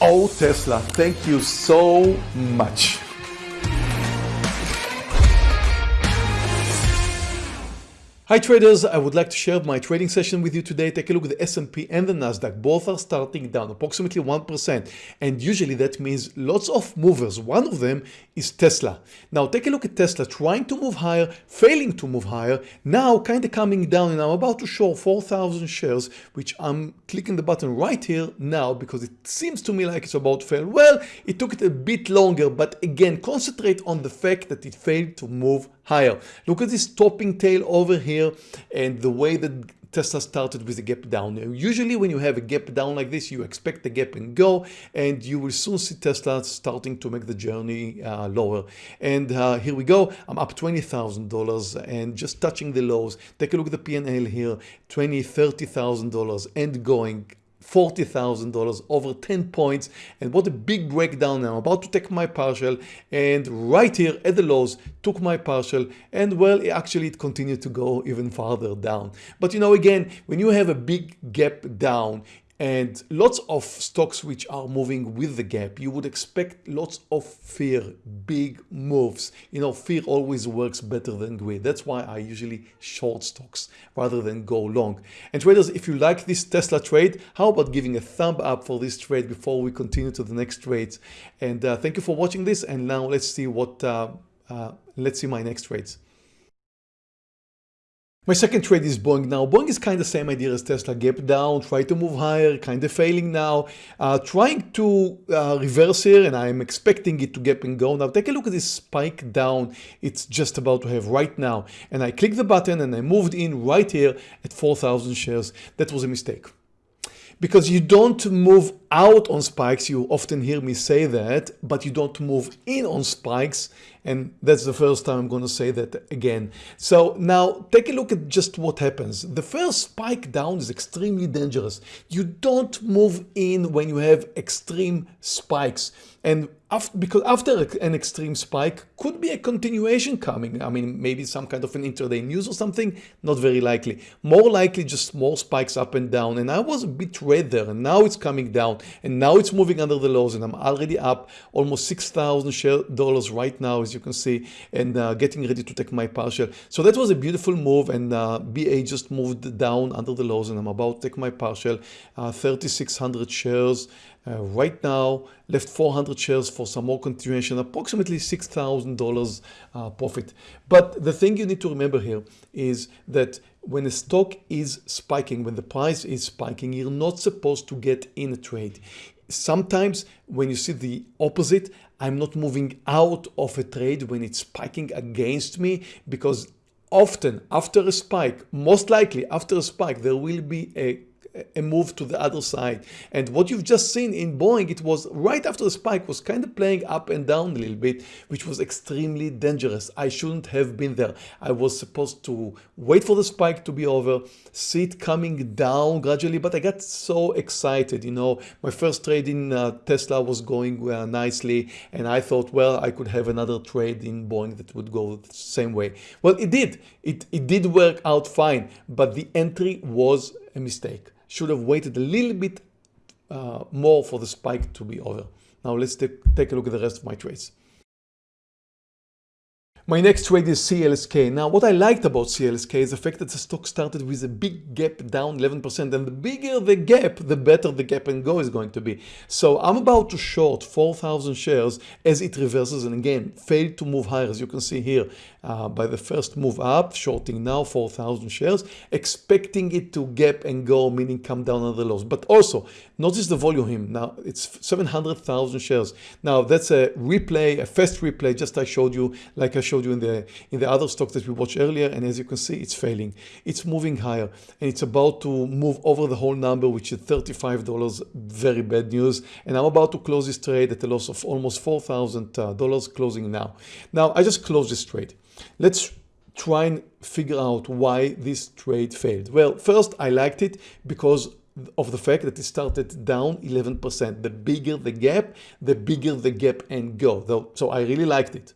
Oh, Tesla, thank you so much. Hi traders, I would like to share my trading session with you today. Take a look at the S&P and the Nasdaq. Both are starting down approximately 1% and usually that means lots of movers. One of them is Tesla. Now take a look at Tesla trying to move higher, failing to move higher, now kind of coming down and I'm about to show 4,000 shares which I'm clicking the button right here now because it seems to me like it's about to fail. Well, it took it a bit longer but again concentrate on the fact that it failed to move higher. Look at this topping tail over here and the way that Tesla started with a gap down. Usually when you have a gap down like this, you expect the gap and go and you will soon see Tesla starting to make the journey uh, lower. And uh, here we go. I'm up $20,000 and just touching the lows. Take a look at the P&L here, $20, $30,000 and going $40,000 over 10 points. And what a big breakdown I'm about to take my partial and right here at the lows took my partial and well actually it continued to go even farther down. But you know again when you have a big gap down and lots of stocks which are moving with the gap you would expect lots of fear big moves. You know fear always works better than greed. That's why I usually short stocks rather than go long. And traders if you like this Tesla trade how about giving a thumb up for this trade before we continue to the next trades? And uh, thank you for watching this and now let's see what uh, uh, let's see my next trades my second trade is Boeing now. Boeing is kind of the same idea as Tesla, gap down, try to move higher, kind of failing now, uh, trying to uh, reverse here and I'm expecting it to gap and go. Now take a look at this spike down it's just about to have right now and I click the button and I moved in right here at 4,000 shares. That was a mistake because you don't move out on spikes. You often hear me say that, but you don't move in on spikes. And that's the first time I'm going to say that again. So now take a look at just what happens. The first spike down is extremely dangerous. You don't move in when you have extreme spikes. And after, because after an extreme spike could be a continuation coming. I mean, maybe some kind of an intraday news or something, not very likely. More likely just small spikes up and down. And I was a bit red there and now it's coming down and now it's moving under the lows and I'm already up almost $6,000 right now, as you can see, and uh, getting ready to take my partial. So that was a beautiful move and uh, BA just moved down under the lows and I'm about to take my partial, uh, 3,600 shares uh, right now. Left 400 shares for some more continuation approximately $6,000 uh, profit. But the thing you need to remember here is that when a stock is spiking when the price is spiking you're not supposed to get in a trade. Sometimes when you see the opposite I'm not moving out of a trade when it's spiking against me because often after a spike most likely after a spike there will be a a move to the other side. And what you've just seen in Boeing, it was right after the spike was kind of playing up and down a little bit, which was extremely dangerous. I shouldn't have been there. I was supposed to wait for the spike to be over, see it coming down gradually, but I got so excited. You know, my first trade in uh, Tesla was going uh, nicely and I thought, well, I could have another trade in Boeing that would go the same way. Well, it did. It, it did work out fine, but the entry was a mistake should have waited a little bit uh, more for the spike to be over. Now let's take a look at the rest of my trades. My next trade is CLSK. Now what I liked about CLSK is the fact that the stock started with a big gap down 11% and the bigger the gap the better the gap and go is going to be. So I'm about to short 4,000 shares as it reverses and again failed to move higher as you can see here uh, by the first move up shorting now 4,000 shares expecting it to gap and go meaning come down on the lows but also notice the volume here. now it's 700,000 shares now that's a replay a fast replay just I showed you like I showed showed you in the in the other stock that we watched earlier and as you can see it's failing it's moving higher and it's about to move over the whole number which is $35 very bad news and I'm about to close this trade at a loss of almost $4,000 uh, closing now now I just closed this trade let's try and figure out why this trade failed well first I liked it because of the fact that it started down 11%. The bigger the gap, the bigger the gap and go. So I really liked it.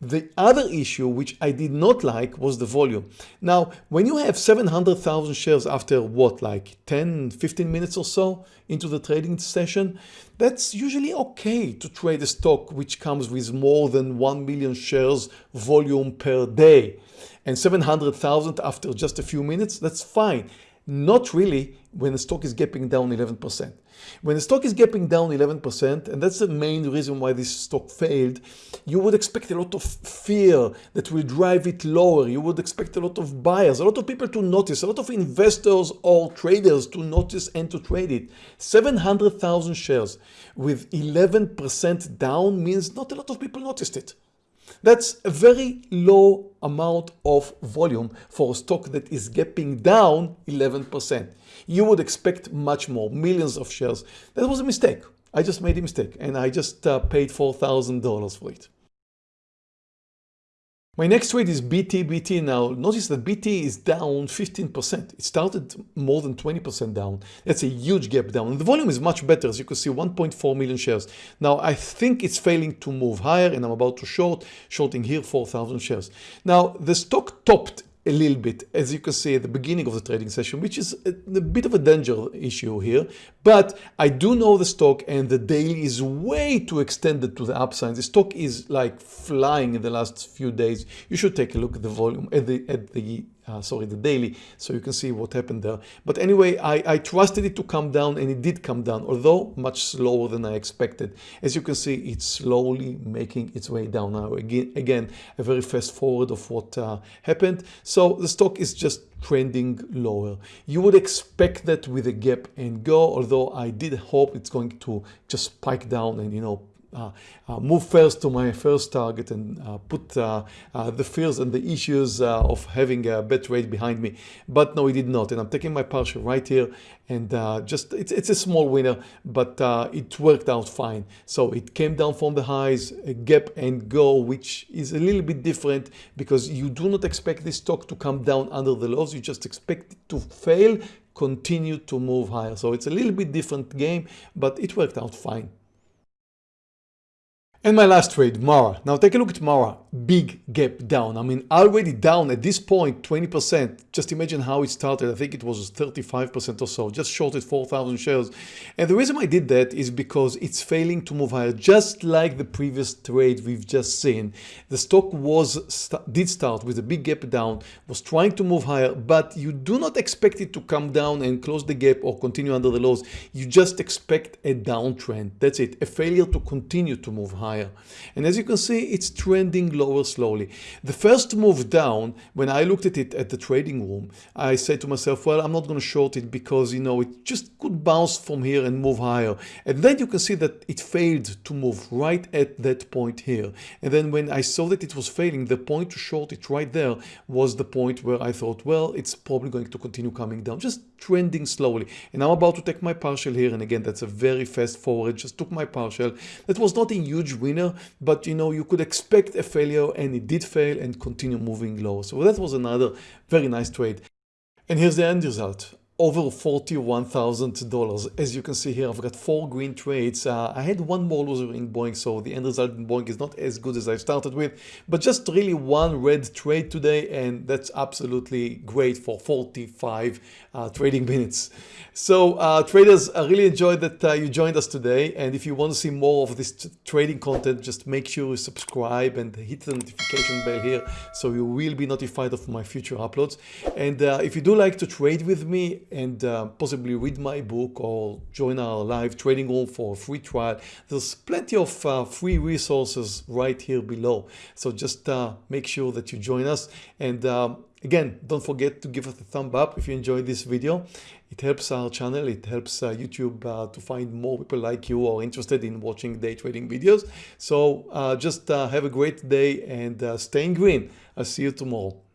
The other issue which I did not like was the volume. Now, when you have 700,000 shares after what, like 10, 15 minutes or so into the trading session, that's usually okay to trade a stock which comes with more than 1 million shares volume per day. And 700,000 after just a few minutes, that's fine. Not really when the stock is gapping down 11%. When the stock is gapping down 11%, and that's the main reason why this stock failed, you would expect a lot of fear that will drive it lower. You would expect a lot of buyers, a lot of people to notice, a lot of investors or traders to notice and to trade it. 700,000 shares with 11% down means not a lot of people noticed it. That's a very low amount of volume for a stock that is gapping down 11%. You would expect much more, millions of shares. That was a mistake. I just made a mistake and I just uh, paid $4,000 for it. My next trade is BT. now. Notice that BT is down 15%. It started more than 20% down. That's a huge gap down. And the volume is much better. As you can see, 1.4 million shares. Now, I think it's failing to move higher and I'm about to short, shorting here 4,000 shares. Now, the stock topped a little bit, as you can see at the beginning of the trading session, which is a, bit of a danger issue here. But I do know the stock and the daily is way too extended to the upside. The stock is like flying in the last few days. You should take a look at the volume, at the, at the uh, sorry, the daily, so you can see what happened there. But anyway, I, I trusted it to come down and it did come down, although much slower than I expected. As you can see, it's slowly making its way down now. Again, again a very fast forward of what uh, happened. So the stock is just trending lower. You would expect that with a gap and go, although I did hope it's going to just spike down and, you know, Uh, uh, move first to my first target and uh, put uh, the fears and the issues of having a bad trade behind me. But no, it did not. And I'm taking my partial right here and just it's, it's a small winner, but it worked out fine. So it came down from the highs, a gap and go, which is a little bit different because you do not expect this stock to come down under the lows. You just expect it to fail, continue to move higher. So it's a little bit different game, but it worked out fine. And my last trade, Mara. Now take a look at Mara. Big gap down. I mean, already down at this point, 20%. Just imagine how it started. I think it was 35% or so. Just shorted 4,000 shares. And the reason I did that is because it's failing to move higher. Just like the previous trade we've just seen. The stock was did start with a big gap down, was trying to move higher, but you do not expect it to come down and close the gap or continue under the lows. You just expect a downtrend. That's it. A failure to continue to move higher. And as you can see, it's trending lower slowly. The first move down, when I looked at it at the trading room, I said to myself, well, I'm not going to short it because, you know, it just could bounce from here and move higher. And then you can see that it failed to move right at that point here. And then when I saw that it was failing, the point to short it right there was the point where I thought, well, it's probably going to continue coming down, just trending slowly. And I'm about to take my partial here. And again, that's a very fast forward, just took my partial. That was not a huge winner, but you know, you could expect a failure and it did fail and continue moving low. So that was another very nice trade. And here's the end result over $41,000. As you can see here, I've got four green trades. Uh, I had one more loser in Boeing, so the end result in Boeing is not as good as I started with, but just really one red trade today, and that's absolutely great for 45 uh, trading minutes. So uh, traders, I really enjoyed that uh, you joined us today, and if you want to see more of this trading content, just make sure you subscribe and hit the notification bell here so you will be notified of my future uploads. And uh, if you do like to trade with me, and uh, possibly read my book or join our live trading room for a free trial. There's plenty of uh, free resources right here below. So just uh, make sure that you join us. And um, again, don't forget to give us a thumb up if you enjoyed this video. It helps our channel. It helps uh, YouTube uh, to find more people like you or interested in watching day trading videos. So just have a great day and stay in green. I'll see you tomorrow.